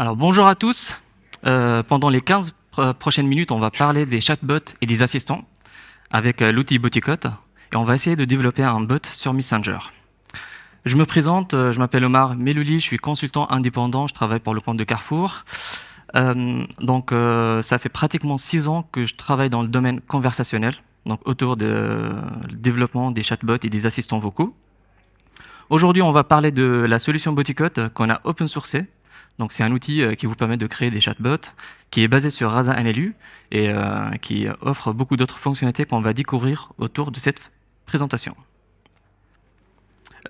Alors bonjour à tous. Euh, pendant les 15 prochaines minutes, on va parler des chatbots et des assistants avec euh, l'outil Boticot et on va essayer de développer un bot sur Messenger. Je me présente, euh, je m'appelle Omar Melouli, je suis consultant indépendant, je travaille pour le compte de Carrefour. donc ça fait pratiquement six ans que je travaille dans le domaine conversationnel, donc autour du développement des chatbots et des assistants vocaux. Aujourd'hui, on va parler de la solution Boticot qu'on a open sourcée donc c'est un outil euh, qui vous permet de créer des chatbots, qui est basé sur Rasa NLU et euh, qui offre beaucoup d'autres fonctionnalités qu'on va découvrir autour de cette présentation.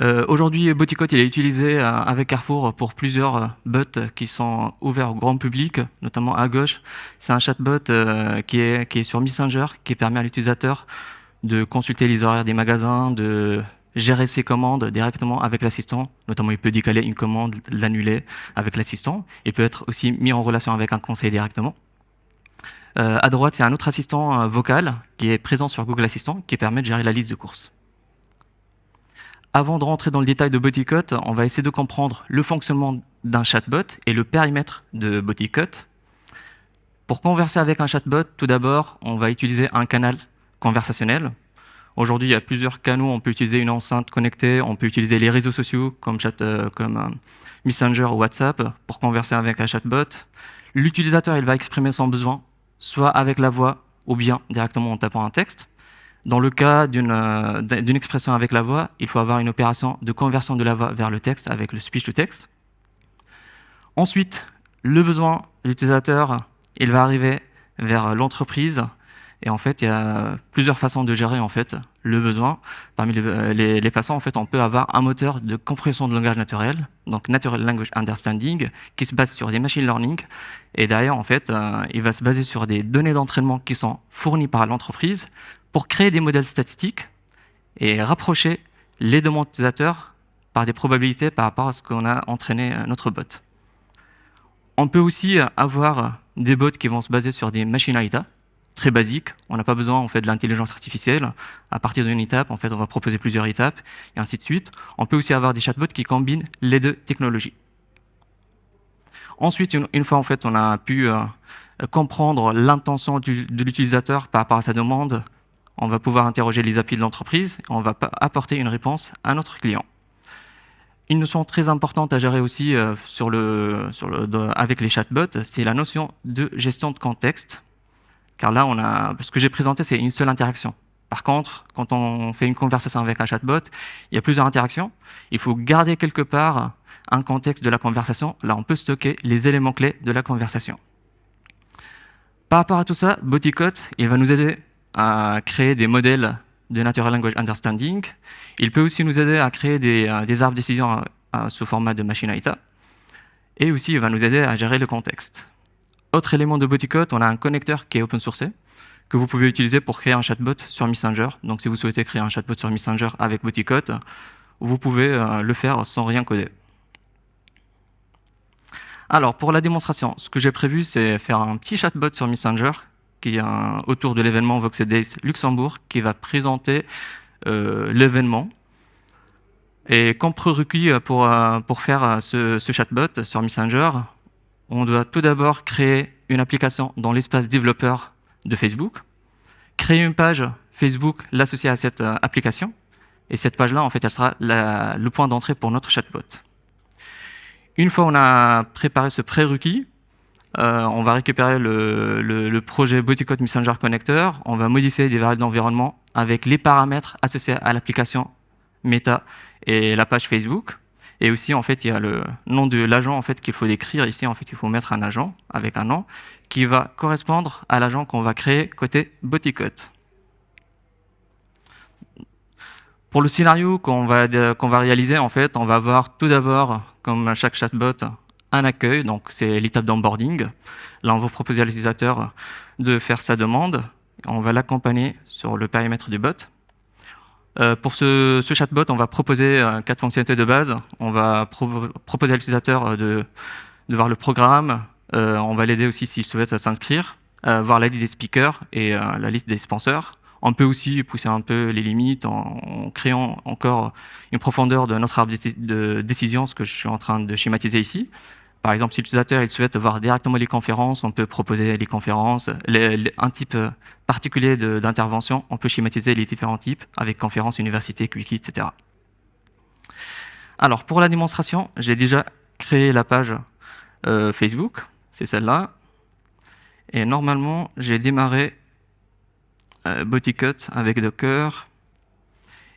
Euh, aujourd'hui, Boticot il est utilisé avec Carrefour pour plusieurs bots qui sont ouverts au grand public, notamment à gauche. C'est un chatbot qui est sur Messenger, qui permet à l'utilisateur de consulter les horaires des magasins, de gérer ses commandes directement avec l'assistant. Notamment, il peut décaler une commande, l'annuler avec l'assistant. Il peut être aussi mis en relation avec un conseiller directement. Euh, à droite, c'est un autre assistant euh, vocal qui est présent sur Google Assistant qui permet de gérer la liste de courses. Avant de rentrer dans le détail de Boticot, on va essayer de comprendre le fonctionnement d'un chatbot et le périmètre de Boticot. Pour converser avec un chatbot, tout d'abord, on va utiliser un canal conversationnel Aujourd'hui, il y a plusieurs canaux. On peut utiliser une enceinte connectée, on peut utiliser les réseaux sociaux comme, euh, euh, Messenger ou WhatsApp pour converser avec un chatbot. L'utilisateur, il va exprimer son besoin, soit avec la voix ou bien directement en tapant un texte. Dans le cas euh, d'une expression avec la voix, il faut avoir une opération de conversion de la voix vers le texte avec le speech-to-text. Ensuite, le besoin de l'utilisateur, il va arriver vers l'entreprise et en fait, il y a plusieurs façons de gérer en fait le besoin. Parmi les, façons, en fait, on peut avoir un moteur de compréhension de langage naturel, donc Natural Language Understanding, qui se base sur des machine learning. Et derrière, en fait, euh, il va se baser sur des données d'entraînement qui sont fournies par l'entreprise pour créer des modèles statistiques et rapprocher les demandes utilisateurs par des probabilités par rapport à ce qu'on a entraîné euh, notre bot. On peut aussi avoir des bots qui vont se baser sur des machines AITA, très basique. On n'a pas besoin en fait, de l'intelligence artificielle. À partir d'une étape, en fait, on va proposer plusieurs étapes, et ainsi de suite. On peut aussi avoir des chatbots qui combinent les deux technologies. Ensuite, une, fois en fait, on a pu euh, comprendre l'intention de l'utilisateur par rapport à sa demande, on va pouvoir interroger les API de l'entreprise, et on va apporter une réponse à notre client. Une notion très importante à gérer aussi euh, avec les chatbots, c'est la notion de gestion de contexte. Car là, on a, ce que j'ai présenté, c'est une seule interaction. Par contre, quand on fait une conversation avec un chatbot, il y a plusieurs interactions. Il faut garder quelque part un contexte de la conversation. Là, on peut stocker les éléments clés de la conversation. Par rapport à tout ça, Boticot, il va nous aider à créer des modèles de Natural Language Understanding. Il peut aussi nous aider à créer des, euh, arbres de décision euh, sous format de machine AITA. Et aussi, il va nous aider à gérer le contexte. Autre élément de Boticot, on a un connecteur qui est open source que vous pouvez utiliser pour créer un chatbot sur Messenger. Donc si vous souhaitez créer un chatbot sur Messenger avec Boticot, vous pouvez euh, le faire sans rien coder. Alors pour la démonstration, ce que j'ai prévu, c'est faire un petit chatbot sur Messenger qui est autour de l'événement Voxed Days Luxembourg qui va présenter euh, l'événement. Et comme prérequis pour, euh, pour faire ce, ce chatbot sur Messenger, on doit tout d'abord créer une application dans l'espace développeur de Facebook, créer une page Facebook, l'associer à cette euh, application, et cette page-là, en fait, elle sera le point d'entrée pour notre chatbot. Une fois on a préparé ce prérequis, euh, on va récupérer le, projet Boticot Messenger Connector, on va modifier des variables d'environnement avec les paramètres associés à l'application Meta et la page Facebook. Et aussi, en fait, il y a le nom de l'agent en fait, qu'il faut décrire. Ici, en fait, il faut mettre un agent avec un nom qui va correspondre à l'agent qu'on va créer côté Boticot. Pour le scénario qu'on va, va réaliser, en fait, on va avoir tout d'abord, comme chaque chatbot, un accueil, donc c'est l'étape d'onboarding. Là, on va proposer à l'utilisateur de faire sa demande. On va l'accompagner sur le périmètre du bot. Euh, pour ce, chatbot, on va proposer euh, quatre fonctionnalités de base. On va proposer à l'utilisateur euh, de, voir le programme. on va l'aider aussi s'il souhaite s'inscrire, voir la liste des speakers et la liste des sponsors. On peut aussi pousser un peu les limites en, créant encore une profondeur de notre arbre de décision, ce que je suis en train de schématiser ici. Par exemple, si l'utilisateur souhaite voir directement les conférences, on peut proposer les conférences, un type particulier d'intervention, on peut schématiser les différents types avec conférences, université, quickie, etc. Alors, pour la démonstration, j'ai déjà créé la page euh, Facebook, c'est celle-là. Et normalement, j'ai démarré euh, avec Docker.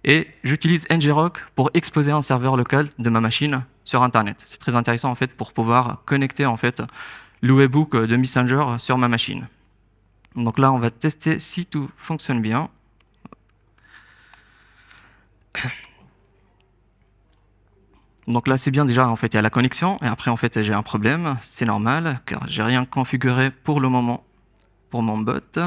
Et j'utilise ngrok pour exposer un serveur local de ma machine sur Internet. C'est très intéressant en fait pour pouvoir connecter en fait le webbook de Messenger sur ma machine. Donc là, on va tester si tout fonctionne bien. Donc là, c'est bien déjà, en fait, il y a la connexion, et après, en fait, j'ai un problème, c'est normal, car j'ai rien configuré pour le moment pour mon bot.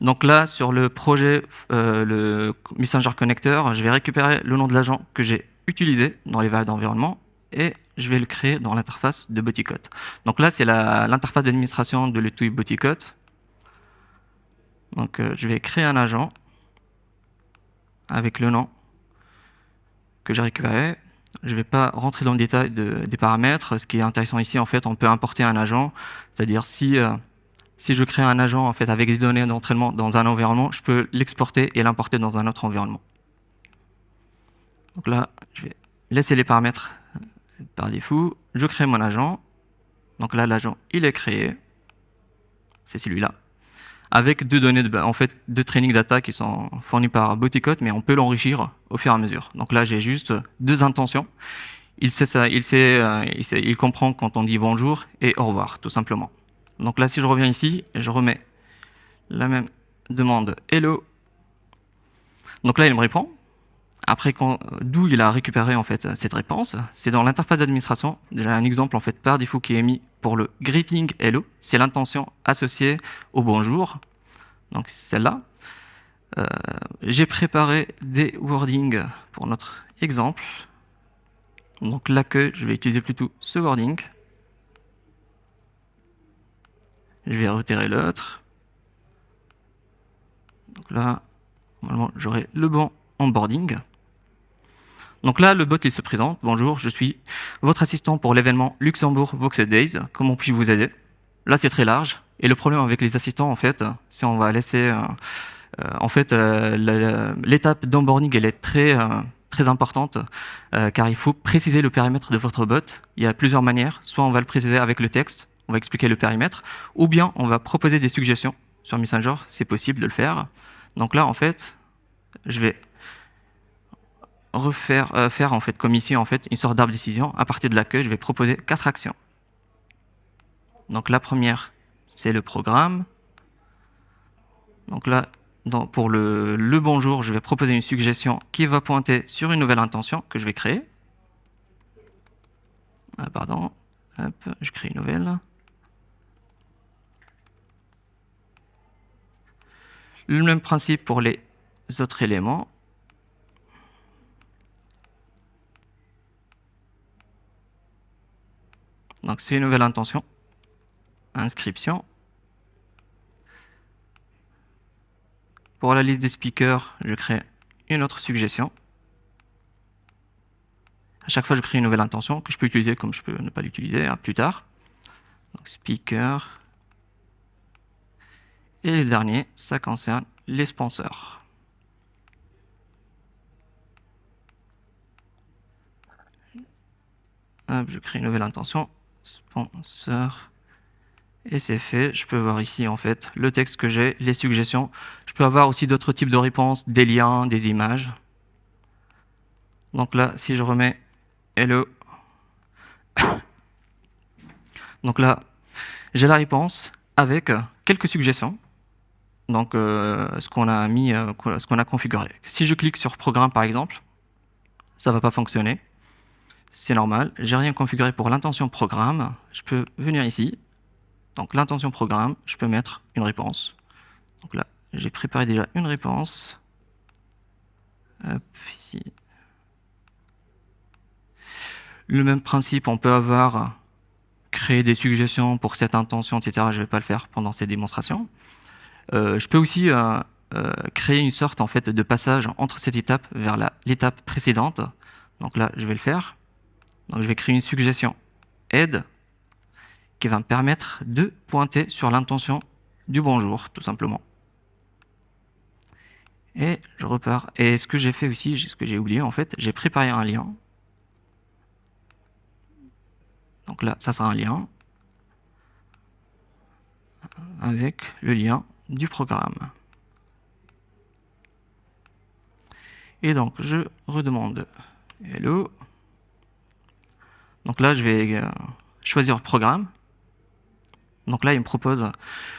Donc là, sur le projet, euh, le Messenger Connector, je vais récupérer le nom de l'agent que j'ai utilisé dans les variables d'environnement, et je vais le créer dans l'interface de Boticot. Donc là, c'est l'interface d'administration de l'outil Boticot. Donc euh, je vais créer un agent avec le nom que j'ai récupéré. Je ne vais pas rentrer dans le détail des paramètres. Ce qui est intéressant ici, en fait, on peut importer un agent. C'est-à-dire si, euh, si je crée un agent en fait, avec des données d'entraînement dans un environnement, je peux l'exporter et l'importer dans un autre environnement. Donc là, je vais laisser les paramètres par défaut. Je crée mon agent. Donc là, l'agent, il est créé. C'est celui-là avec deux données de, en fait, de training data qui sont fournies par Boticot, mais on peut l'enrichir au fur et à mesure. Donc là, j'ai juste deux intentions. Il, il, sait, euh, il, sait, il comprend quand on dit bonjour et au revoir, tout simplement. Donc là, si je reviens ici, je remets la même demande hello. Donc là, il me répond. Après, d'où il a récupéré en fait cette réponse, c'est dans l'interface d'administration. Déjà un exemple en fait par défaut qui est mis pour le greeting hello, c'est l'intention associée au bonjour. Donc celle-là. Euh, j'ai préparé des wordings pour notre exemple. Donc l'accueil, je vais utiliser plutôt ce wording. Je vais retirer l'autre. Donc là, normalement, j'aurai le bon onboarding. Donc là, le bot, il se présente. Bonjour, je suis votre assistant pour l'événement Luxembourg Voxel Days. Comment puis-je vous aider? Là, c'est très large. Et le problème avec les assistants, en fait, si on va laisser... Euh, euh, en fait, euh, l'étape d'onboarding, elle est très, très importante, car il faut préciser le périmètre de votre bot. Il y a plusieurs manières. Soit on va le préciser avec le texte, on va expliquer le périmètre, ou bien on va proposer des suggestions sur Messenger, c'est possible de le faire. Donc là, en fait, je vais refaire, euh, faire en fait, comme ici, en fait, une sorte d'arbre décision. À partir de l'accueil, je vais proposer quatre actions. Donc la première, c'est le programme. Donc là, pour le, le, bonjour, je vais proposer une suggestion qui va pointer sur une nouvelle intention que je vais créer. Ah, pardon, je crée une nouvelle. Le même principe pour les autres éléments. Donc c'est une nouvelle intention. Inscription. Pour la liste des speakers, je crée une autre suggestion. À chaque fois, je crée une nouvelle intention que je peux utiliser comme je peux ne pas l'utiliser plus tard. Donc speaker. Et le dernier, ça concerne les sponsors. je crée une nouvelle intention sponsor. Et c'est fait. Je peux voir ici, en fait, le texte que j'ai, les suggestions. Je peux avoir aussi d'autres types de réponses, des liens, des images. Donc là, si je remets hello. Donc là, j'ai la réponse avec quelques suggestions. Donc, euh, ce qu'on a mis, euh, ce qu'on a configuré. Si je clique sur programme, par exemple, ça va pas fonctionner c'est normal. J'ai rien configuré pour l'intention programme. Je peux venir ici. Donc l'intention programme, je peux mettre une réponse. Donc là, j'ai préparé déjà une réponse. Hop, ici. Le même principe, on peut avoir créé des suggestions pour cette intention, etc. Je ne vais pas le faire pendant ces démonstrations. Euh, je peux aussi euh, euh, créer une sorte en fait, de passage entre cette étape vers l'étape précédente. Donc là, je vais le faire. Donc je vais créer une suggestion aide qui va me permettre de pointer sur l'intention du bonjour, tout simplement. Et je repars. Et ce que j'ai fait aussi, ce que j'ai oublié en fait, j'ai préparé un lien. Donc là, ça sera un lien avec le lien du programme. Et donc, je redemande Hello. Donc là, je vais euh, choisir programme. Donc là, il me propose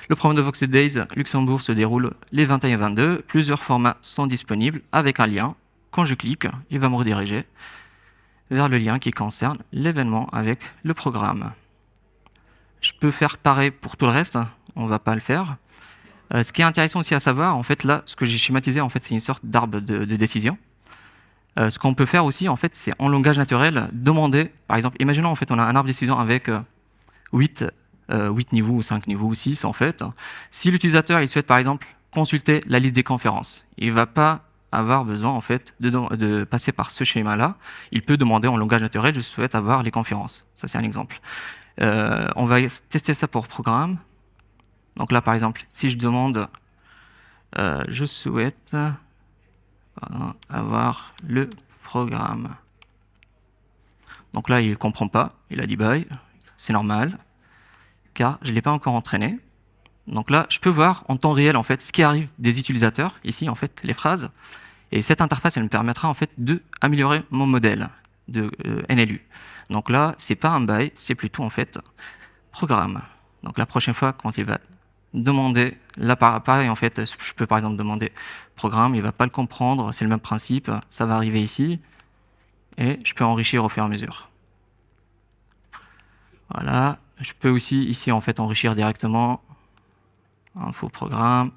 le programme de Voxed Days Luxembourg se déroule les 21 et 22. Plusieurs formats sont disponibles avec un lien. Quand je clique, il va me rediriger vers le lien qui concerne l'événement avec le programme. Je peux faire pareil pour tout le reste, on ne va pas le faire. Euh, ce qui est intéressant aussi à savoir, en fait, là, ce que j'ai schématisé, en fait, c'est une sorte d'arbre de, décision. Euh, ce qu'on peut faire aussi, en fait, c'est en langage naturel, demander, par exemple, imaginons, en fait, on a un arbre décision avec 8 euh, 8 euh, niveaux ou 5 niveaux ou 6 en fait. Si l'utilisateur il souhaite par exemple consulter la liste des conférences, il ne va pas avoir besoin en fait de, passer par ce schéma-là. Il peut demander en langage naturel, je souhaite avoir les conférences. Ça c'est un exemple. On va tester ça pour programme. Donc là par exemple, si je demande, je souhaite avoir le programme. Donc là il ne comprend pas, il a dit bye, c'est normal car je ne l'ai pas encore entraîné. Donc là, je peux voir en temps réel en fait ce qui arrive des utilisateurs, ici en fait les phrases, et cette interface elle me permettra en fait de améliorer mon modèle de euh, NLU. Donc là, c'est pas un by, c'est plutôt en fait programme. Donc la prochaine fois, quand il va demander, là pareil en fait, je peux par exemple demander programme, il va pas le comprendre, c'est le même principe, ça va arriver ici, et je peux enrichir au fur et à mesure. Voilà, je peux aussi ici en fait enrichir directement un faux programme.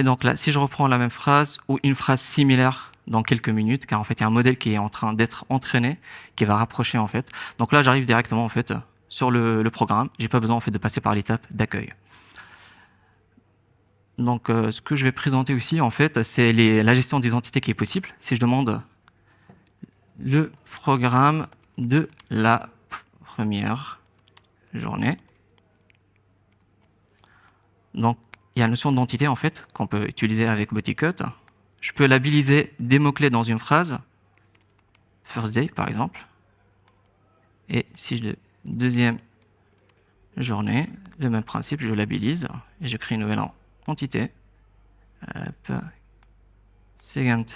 Et donc là, si je reprends la même phrase ou une phrase similaire dans quelques minutes, car en fait il y a un modèle qui est en train d'être entraîné, qui va rapprocher en fait. Donc là, j'arrive directement en fait sur le, programme. J'ai pas besoin en fait de passer par l'étape d'accueil. Donc euh, ce que je vais présenter aussi en fait, c'est la gestion des entités qui est possible. Si je demande le programme de la première journée. Donc, il y a la notion d'entité en fait qu'on peut utiliser avec Boticut. Je peux labelliser des mots-clés dans une phrase, first day par exemple. Et si je deuxième journée, le même principe, je labellise et je crée une nouvelle entité. second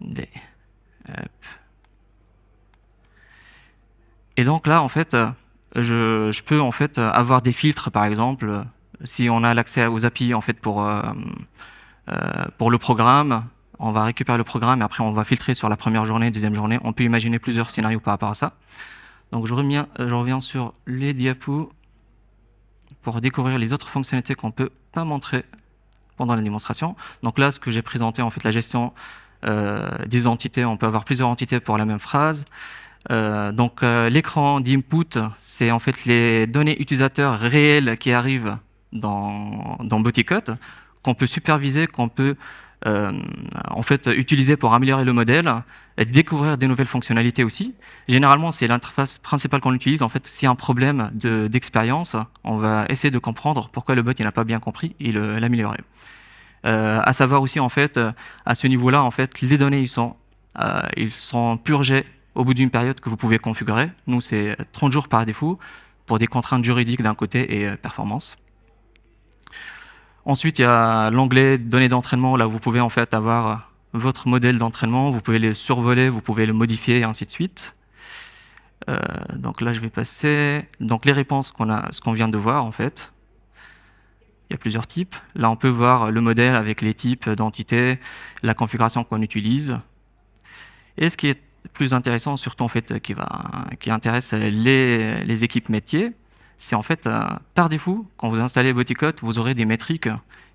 day. Et donc là, en fait, euh, je, peux en fait avoir des filtres, par exemple, si on a l'accès aux API en fait pour euh, euh, pour le programme, on va récupérer le programme et après on va filtrer sur la première journée, deuxième journée. On peut imaginer plusieurs scénarios par rapport à ça. Donc je reviens, sur les diapos pour découvrir les autres fonctionnalités qu'on peut pas montrer pendant la démonstration. Donc là, ce que j'ai présenté, en fait, la gestion euh, des entités, on peut avoir plusieurs entités pour la même phrase. Donc l'écran d'input, c'est en fait les données utilisateurs réelles qui arrivent dans, dans qu'on peut superviser, qu'on peut en fait utiliser pour améliorer le modèle et découvrir des nouvelles fonctionnalités aussi. Généralement, c'est l'interface principale qu'on utilise. En fait, s'il y a un problème d'expérience, on va essayer de comprendre pourquoi le bot n'a pas bien compris et l'améliorer. Euh, à savoir aussi, en fait, euh, à ce niveau-là, en fait, les données, ils sont, euh, ils sont purgées au bout d'une période que vous pouvez configurer. Nous, c'est 30 jours par défaut pour des contraintes juridiques d'un côté et performance. Ensuite, il y a l'onglet données d'entraînement. Là, vous pouvez en fait avoir votre modèle d'entraînement. Vous pouvez le survoler, vous pouvez le modifier et ainsi de suite. donc là, je vais passer. Donc les réponses qu'on vient de voir en fait. Il y a plusieurs types. Là, on peut voir le modèle avec les types d'entités, la configuration qu'on utilise. Et ce qui est plus intéressant, surtout en fait, qui, va, qui intéresse les, les équipes métiers, c'est en fait, euh, par défaut, quand vous installez Boticot, vous aurez des métriques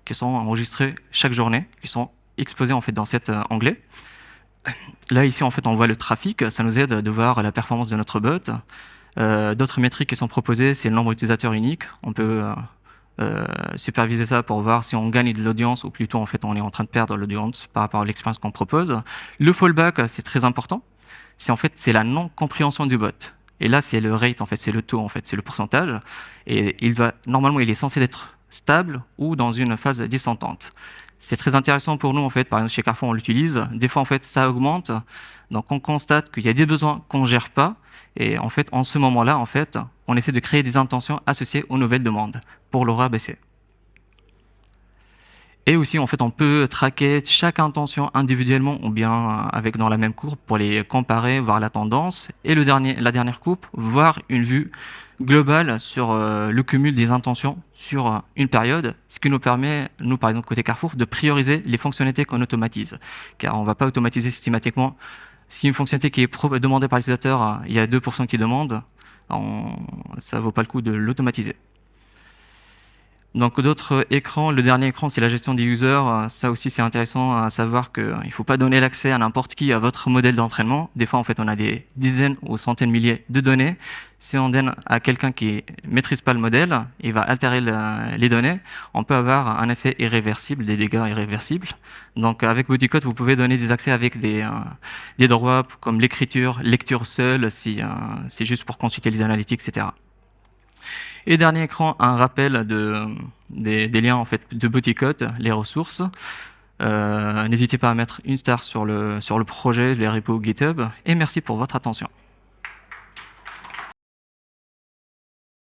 qui sont enregistrées chaque journée, qui sont exposées en fait dans cet euh, onglet. Là, ici, en fait, on voit le trafic. Ça nous aide de voir la performance de notre bot. Euh, d'autres métriques qui sont proposées, c'est le nombre d'utilisateurs uniques. On peut superviser ça pour voir si on gagne de l'audience ou plutôt en fait on est en train de perdre l'audience par rapport à l'expérience qu'on propose. Le fallback, c'est très important. C'est en fait c'est la non-compréhension du bot. Et là, c'est le rate, en fait, c'est le taux, en fait, c'est le pourcentage. Et il normalement, il est censé être stable ou dans une phase descendante. C'est très intéressant pour nous, en fait, par exemple, chez Carrefour, on l'utilise. Des fois, en fait, ça augmente. Donc, on constate qu'il y a des besoins qu'on ne gère pas. Et en fait, en ce moment-là, en fait, on essaie de créer des intentions associées aux nouvelles demandes pour l'aura baisser. Et aussi, en fait, on peut traquer chaque intention individuellement ou bien avec dans la même courbe pour les comparer, voir la tendance. Et la dernière courbe, voir une vue globale sur euh, le cumul des intentions sur euh, une période, ce qui nous permet, nous par exemple côté Carrefour, de prioriser les fonctionnalités qu'on automatise. Car on ne va pas automatiser systématiquement. Si une fonctionnalité qui est demandée par l'utilisateur, euh, il y a 2% qui demandent, ça ne vaut pas le coup de l'automatiser. Donc d'autres écrans, le dernier écran c'est la gestion des users, ça aussi c'est intéressant à savoir qu'il ne faut pas donner l'accès à n'importe qui à votre modèle d'entraînement. Des fois en fait on a des dizaines ou centaines de milliers de données. Si on donne à quelqu'un qui ne maîtrise pas le modèle, il va altérer les données, on peut avoir un effet irréversible, des dégâts irréversibles. Donc avec Bodycode vous pouvez donner des accès avec des, euh, droits comme l'écriture, lecture seule, si euh, c'est juste pour consulter les analytiques, etc. Et dernier écran, un rappel de, des, liens en fait, de Boticode, les ressources. Euh, n'hésitez pas à mettre une star sur le, sur le projet, les repos GitHub. Et merci pour votre attention.